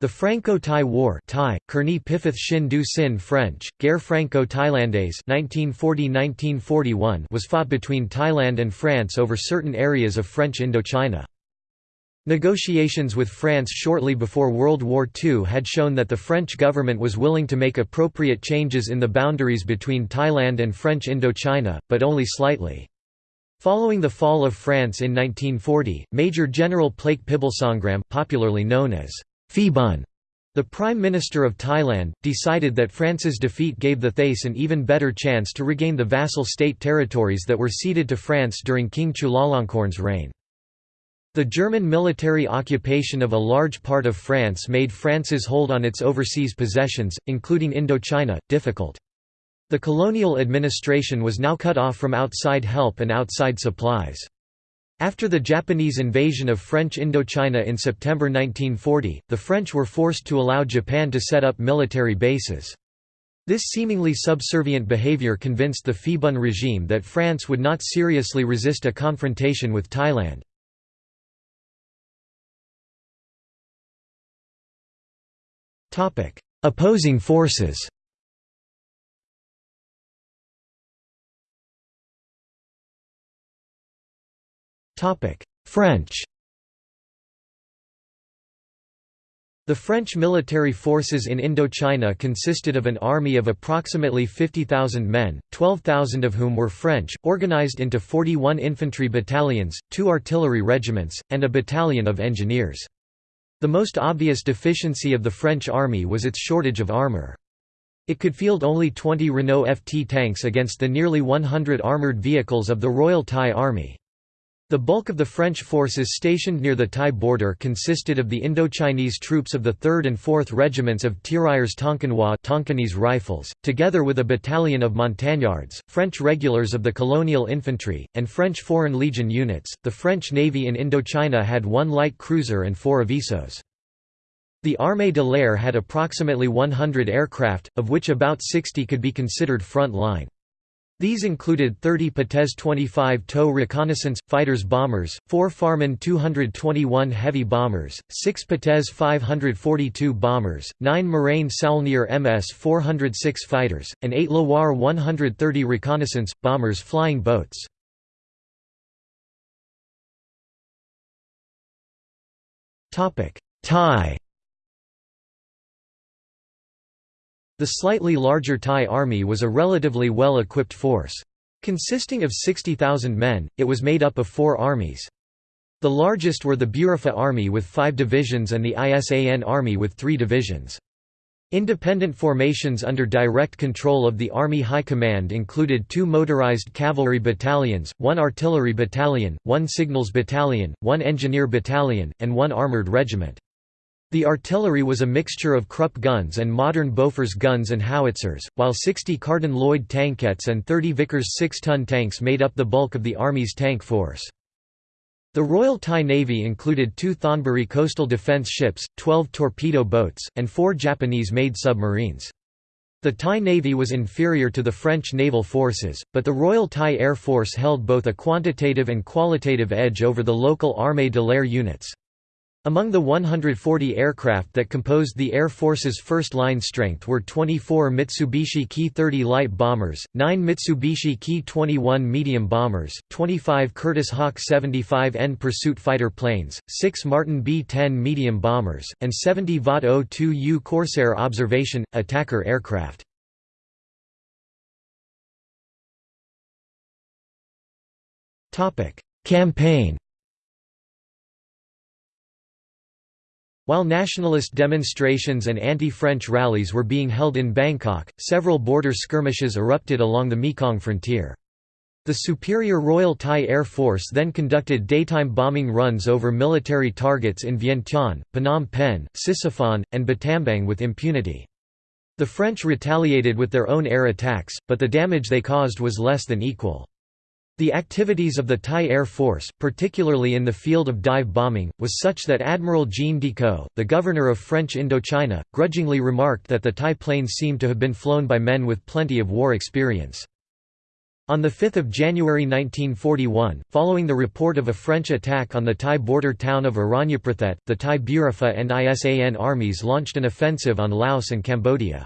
The Franco-Thai War Thai, Kerni Pifith Shin Du Sin French, Guerre Franco-Thailandaise was fought between Thailand and France over certain areas of French Indochina. Negotiations with France shortly before World War II had shown that the French government was willing to make appropriate changes in the boundaries between Thailand and French Indochina, but only slightly. Following the fall of France in 1940, Major General Plaek Phibunsongkhram popularly known as Phibun, the Prime Minister of Thailand, decided that France's defeat gave the Thais an even better chance to regain the vassal state territories that were ceded to France during King Chulalongkorn's reign. The German military occupation of a large part of France made France's hold on its overseas possessions, including Indochina, difficult. The colonial administration was now cut off from outside help and outside supplies. After the Japanese invasion of French Indochina in September 1940, the French were forced to allow Japan to set up military bases. This seemingly subservient behavior convinced the Phibun regime that France would not seriously resist a confrontation with Thailand. Opposing forces French The French military forces in Indochina consisted of an army of approximately 50,000 men, 12,000 of whom were French, organized into 41 infantry battalions, two artillery regiments, and a battalion of engineers. The most obvious deficiency of the French army was its shortage of armor. It could field only 20 Renault FT tanks against the nearly 100 armored vehicles of the Royal Thai Army. The bulk of the French forces stationed near the Thai border consisted of the Indochinese troops of the 3rd and 4th Regiments of Tirailleurs Tonkinois Tonkinese Rifles, together with a battalion of montagnards, French regulars of the colonial infantry, and French Foreign Legion units. The French Navy in Indochina had one light cruiser and four avisos. The Armée de l'air had approximately 100 aircraft, of which about 60 could be considered front line. These included 30 Potez 25 TOE reconnaissance, fighters bombers, 4 Farman 221 heavy bombers, 6 Potez 542 bombers, 9 Morane Saulnier MS 406 fighters, and 8 Loire 130 reconnaissance, bombers flying boats. Topic: Thai The slightly larger Thai army was a relatively well-equipped force. Consisting of 60,000 men, it was made up of four armies. The largest were the Burapha Army with five divisions and the ISAN Army with three divisions. Independent formations under direct control of the Army High Command included two motorized cavalry battalions, one artillery battalion, one signals battalion, one engineer battalion, and one armored regiment. The artillery was a mixture of Krupp guns and modern Bofors guns and howitzers, while 60 Carden-Lloyd tankettes and 30 Vickers 6-ton tanks made up the bulk of the Army's tank force. The Royal Thai Navy included two Thonburi coastal defence ships, 12 torpedo boats, and four Japanese-made submarines. The Thai Navy was inferior to the French naval forces, but the Royal Thai Air Force held both a quantitative and qualitative edge over the local Armée de l'air units. Among the 140 aircraft that composed the Air Force's first-line strength were 24 Mitsubishi Ki-30 light bombers, 9 Mitsubishi Ki-21 medium bombers, 25 Curtiss Hawk 75N pursuit fighter planes, 6 Martin B-10 medium bombers, and 70 Vought O2U Corsair observation, attacker aircraft. Campaign While nationalist demonstrations and anti-French rallies were being held in Bangkok, several border skirmishes erupted along the Mekong frontier. The Superior Royal Thai Air Force then conducted daytime bombing runs over military targets in Vientiane, Phnom Penh, Sisophon, and Battambang with impunity. The French retaliated with their own air attacks, but the damage they caused was less than equal. The activities of the Thai Air Force, particularly in the field of dive bombing, was such that Admiral Jean Decoux, the governor of French Indochina, grudgingly remarked that the Thai planes seemed to have been flown by men with plenty of war experience. On 5 January 1941, following the report of a French attack on the Thai border town of Aranyaprathet, the Thai Burapha and ISAN armies launched an offensive on Laos and Cambodia.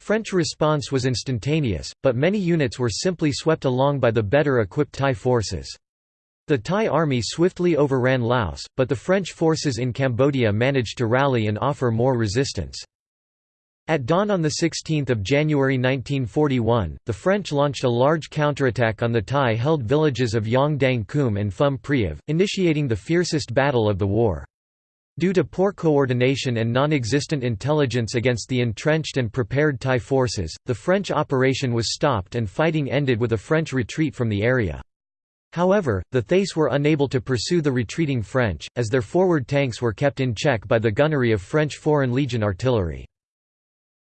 French response was instantaneous, but many units were simply swept along by the better equipped Thai forces. The Thai army swiftly overran Laos, but the French forces in Cambodia managed to rally and offer more resistance. At dawn on 16 January 1941, the French launched a large counterattack on the Thai-held villages of Yang Dang Kum and Phum Priav, initiating the fiercest battle of the war. Due to poor coordination and non-existent intelligence against the entrenched and prepared Thai forces, the French operation was stopped and fighting ended with a French retreat from the area. However, the Thais were unable to pursue the retreating French, as their forward tanks were kept in check by the gunnery of French Foreign Legion artillery.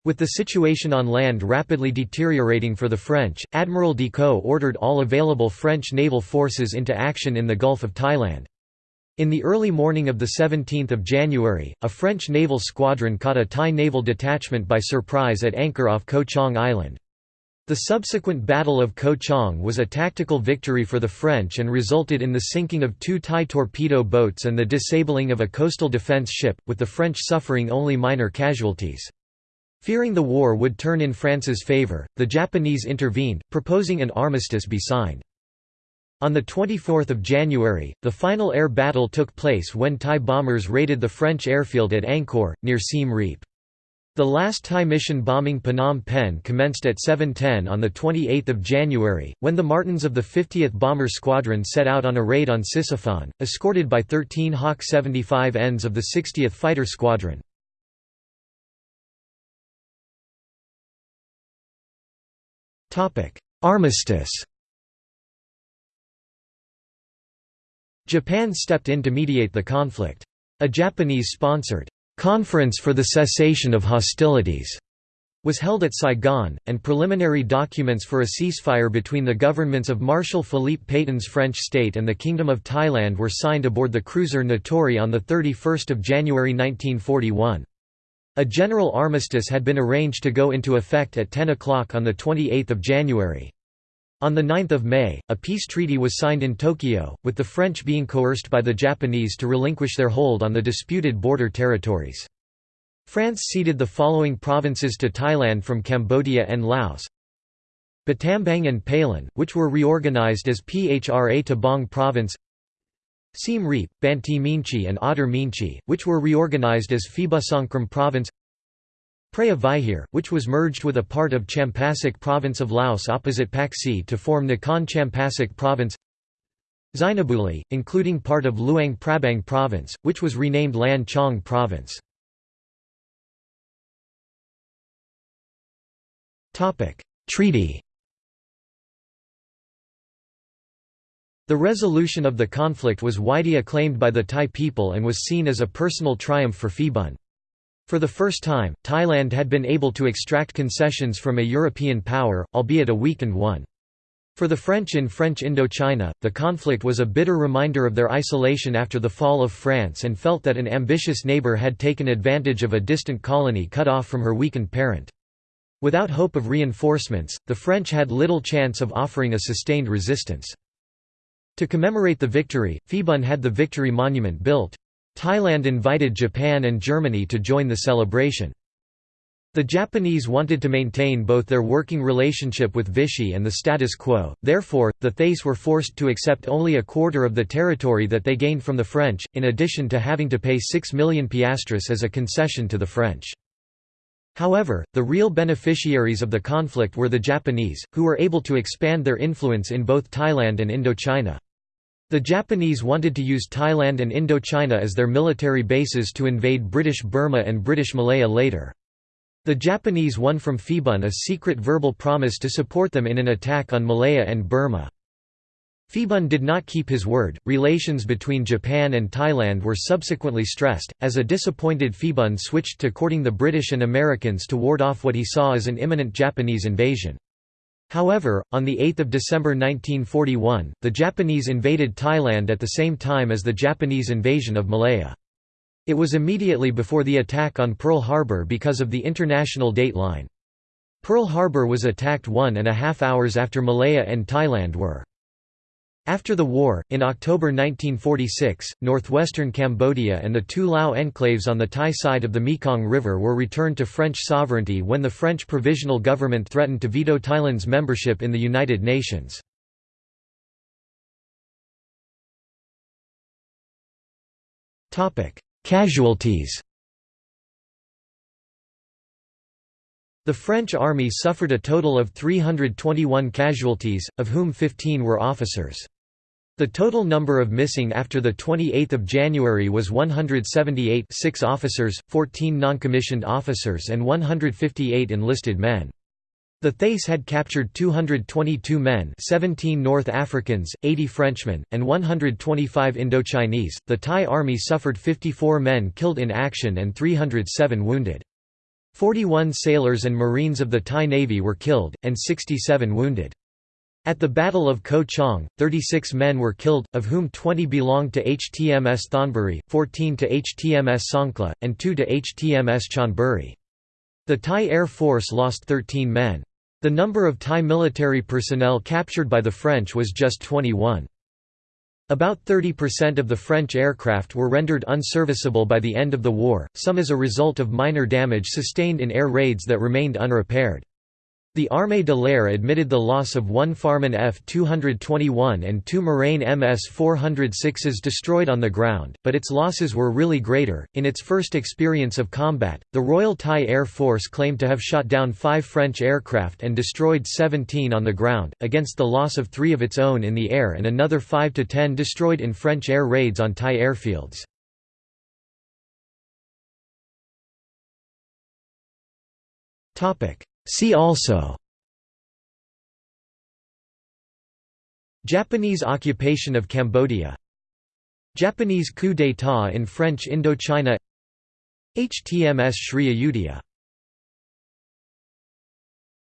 With the situation on land rapidly deteriorating for the French, Admiral Decoux ordered all available French naval forces into action in the Gulf of Thailand. In the early morning of 17 January, a French naval squadron caught a Thai naval detachment by surprise at anchor off Ko Chang Island. The subsequent Battle of Ko Chang was a tactical victory for the French and resulted in the sinking of two Thai torpedo boats and the disabling of a coastal defence ship, with the French suffering only minor casualties. Fearing the war would turn in France's favour, the Japanese intervened, proposing an armistice be signed. On 24 January, the final air battle took place when Thai bombers raided the French airfield at Angkor, near Siem Reap. The last Thai mission bombing Phnom Penh commenced at 7.10 on 28 January, when the Martins of the 50th Bomber Squadron set out on a raid on Sisophon, escorted by 13 Hawk 75Ns of the 60th Fighter Squadron. Armistice Japan stepped in to mediate the conflict. A Japanese-sponsored, "'Conference for the Cessation of Hostilities' was held at Saigon, and preliminary documents for a ceasefire between the governments of Marshal Philippe Pétain's French state and the Kingdom of Thailand were signed aboard the cruiser Natori on 31 January 1941. A general armistice had been arranged to go into effect at 10 o'clock on 28 January. On 9 May, a peace treaty was signed in Tokyo, with the French being coerced by the Japanese to relinquish their hold on the disputed border territories. France ceded the following provinces to Thailand from Cambodia and Laos. Battambang and Pailin, which were reorganized as Phra Tabong Province. Siem Reap, Banteay Meanchey and Oddar Meanchey, which were reorganized as Phibunsongkhram Province Preah Vihear, which was merged with a part of Champasak Province of Laos opposite Pakse to form Nakhon Champasak Province Xayaburi, including part of Luang Prabang Province, which was renamed Lan Chang Province. Treaty The resolution of the conflict was widely acclaimed by the Thai people and was seen as a personal triumph for Phibun. For the first time, Thailand had been able to extract concessions from a European power, albeit a weakened one. For the French in French Indochina, the conflict was a bitter reminder of their isolation after the fall of France and felt that an ambitious neighbour had taken advantage of a distant colony cut off from her weakened parent. Without hope of reinforcements, the French had little chance of offering a sustained resistance. To commemorate the victory, Phibun had the Victory Monument built. Thailand invited Japan and Germany to join the celebration. The Japanese wanted to maintain both their working relationship with Vichy and the status quo, therefore, the Thais were forced to accept only a quarter of the territory that they gained from the French, in addition to having to pay 6 million piastres as a concession to the French. However, the real beneficiaries of the conflict were the Japanese, who were able to expand their influence in both Thailand and Indochina. The Japanese wanted to use Thailand and Indochina as their military bases to invade British Burma and British Malaya later. The Japanese won from Phibun a secret verbal promise to support them in an attack on Malaya and Burma. Phibun did not keep his word. Relations between Japan and Thailand were subsequently stressed, as a disappointed Phibun switched to courting the British and Americans to ward off what he saw as an imminent Japanese invasion. However, on 8 December 1941, the Japanese invaded Thailand at the same time as the Japanese invasion of Malaya. It was immediately before the attack on Pearl Harbor because of the international date line. Pearl Harbor was attacked one and a half hours after Malaya and Thailand were. After the war, in October 1946, northwestern Cambodia and the two Lao enclaves on the Thai side of the Mekong River were returned to French sovereignty when the French provisional government threatened to veto Thailand's membership in the United Nations. Casualties The French army suffered a total of 321 casualties, of whom 15 were officers. The total number of missing after 28 January was 178 6 officers, 14 non-commissioned officers and 158 enlisted men. The Thais had captured 222 men 17 North Africans, 80 Frenchmen, and 125 Indochinese. The Thai army suffered 54 men killed in action and 307 wounded. 41 sailors and marines of the Thai Navy were killed, and 67 wounded. At the Battle of Ko Chang, 36 men were killed, of whom 20 belonged to HTMS Thonburi, 14 to HTMS Songkhla, and 2 to HTMS Chonburi. The Thai Air Force lost 13 men. The number of Thai military personnel captured by the French was just 21. About 30% of the French aircraft were rendered unserviceable by the end of the war, some as a result of minor damage sustained in air raids that remained unrepaired. The Armée de l'air admitted the loss of one Farman F-221 and two Morane MS-406s destroyed on the ground, but its losses were really greater. In its first experience of combat, the Royal Thai Air Force claimed to have shot down five French aircraft and destroyed 17 on the ground, against the loss of three of its own in the air and another 5 to 10 destroyed in French air raids on Thai airfields. Topic See also Japanese occupation of Cambodia Japanese coup d'état in French Indochina HTMS Sri Ayutthaya